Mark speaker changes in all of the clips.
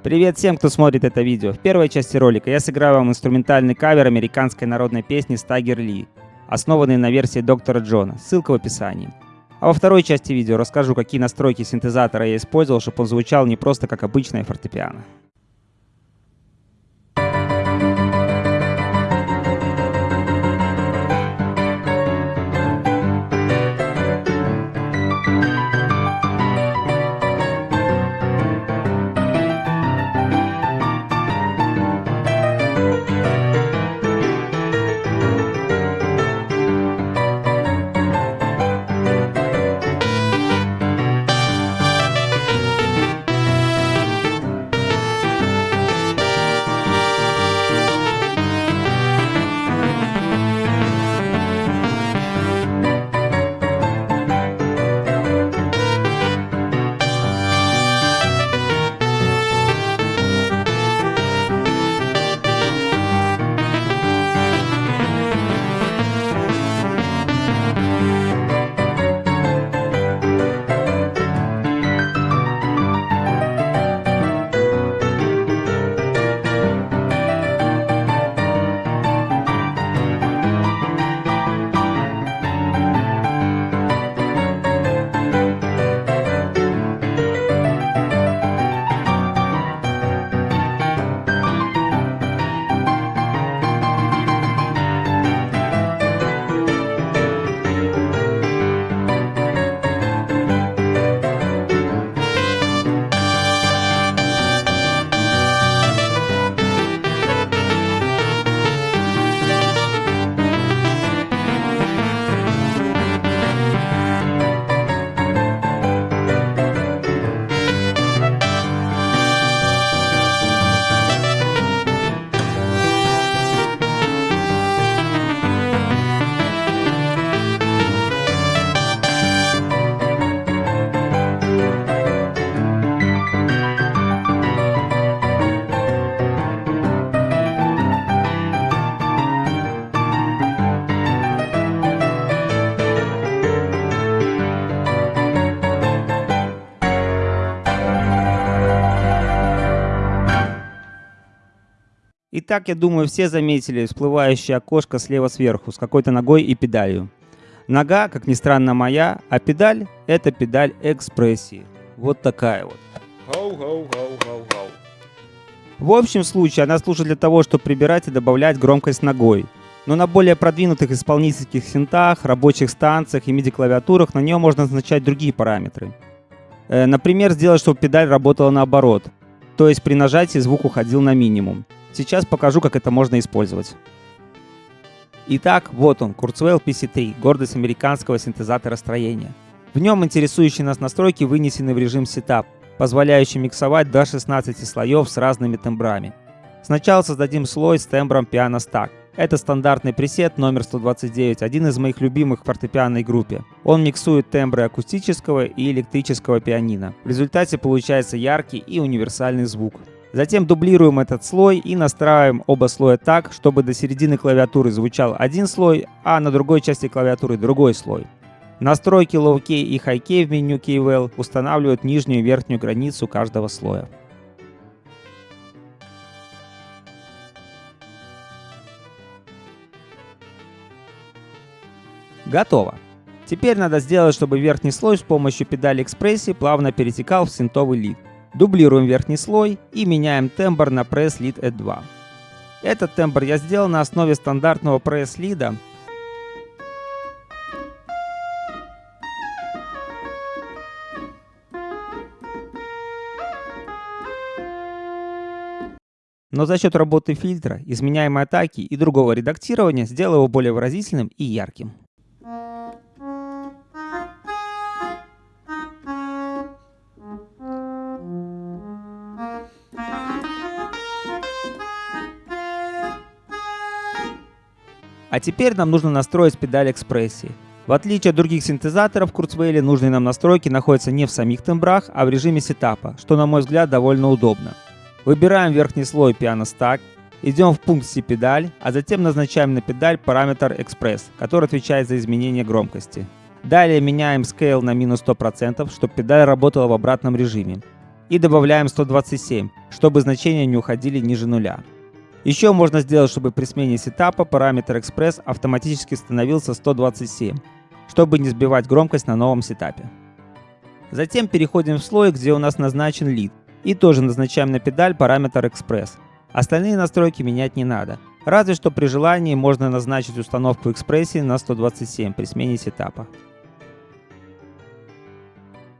Speaker 1: Привет всем, кто смотрит это видео. В первой части ролика я сыграю вам инструментальный кавер американской народной песни Стагер Ли, основанный на версии доктора Джона, ссылка в описании. А во второй части видео расскажу, какие настройки синтезатора я использовал, чтобы он звучал не просто как обычное фортепиано. Итак, я думаю, все заметили всплывающее окошко слева сверху с какой-то ногой и педалью. Нога, как ни странно, моя, а педаль — это педаль экспрессии. Вот такая вот. В общем случае она служит для того, чтобы прибирать и добавлять громкость ногой. Но на более продвинутых исполнительских синтах, рабочих станциях и MIDI-клавиатурах на нее можно назначать другие параметры. Э, например, сделать, чтобы педаль работала наоборот, то есть при нажатии звук уходил на минимум. Сейчас покажу, как это можно использовать. Итак, вот он, Kurzweil PC3, гордость американского синтезатора строения. В нем интересующие нас настройки вынесены в режим Setup, позволяющий миксовать до 16 слоев с разными тембрами. Сначала создадим слой с тембром Piano Stack. Это стандартный пресет номер 129, один из моих любимых в фортепианной группе. Он миксует тембры акустического и электрического пианино. В результате получается яркий и универсальный звук. Затем дублируем этот слой и настраиваем оба слоя так, чтобы до середины клавиатуры звучал один слой, а на другой части клавиатуры другой слой. Настройки Low Key и High Key в меню KeyWell устанавливают нижнюю и верхнюю границу каждого слоя. Готово. Теперь надо сделать, чтобы верхний слой с помощью педали экспрессии плавно перетекал в синтовый лид. Дублируем верхний слой и меняем тембр на Press Lead E2. Этот тембр я сделал на основе стандартного Press Lead. Но за счет работы фильтра, изменяемой атаки и другого редактирования сделал его более выразительным и ярким. А теперь нам нужно настроить педаль экспрессии. В отличие от других синтезаторов Kurzweil, нужные нам настройки находятся не в самих тембрах, а в режиме сетапа, что на мой взгляд довольно удобно. Выбираем верхний слой Piano Stack, идем в пункт C-педаль, а затем назначаем на педаль параметр Express, который отвечает за изменение громкости. Далее меняем Scale на минус 100%, чтобы педаль работала в обратном режиме. и добавляем 127, чтобы значения не уходили ниже нуля. Еще можно сделать, чтобы при смене сетапа параметр Express автоматически становился 127, чтобы не сбивать громкость на новом сетапе. Затем переходим в слой, где у нас назначен лид, и тоже назначаем на педаль параметр Express. Остальные настройки менять не надо. Разве что при желании можно назначить установку экспрессии на 127 при смене сетапа.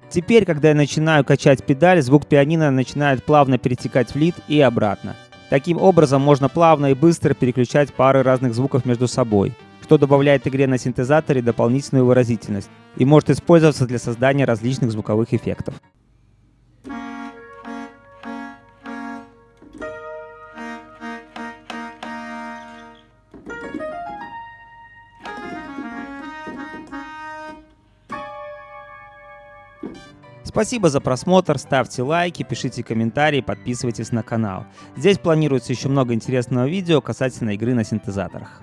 Speaker 1: Теперь, когда я начинаю качать педаль, звук пианино начинает плавно перетекать в лид и обратно. Таким образом, можно плавно и быстро переключать пары разных звуков между собой, что добавляет игре на синтезаторе дополнительную выразительность и может использоваться для создания различных звуковых эффектов. Спасибо за просмотр, ставьте лайки, пишите комментарии, подписывайтесь на канал. Здесь планируется еще много интересного видео касательно игры на синтезаторах.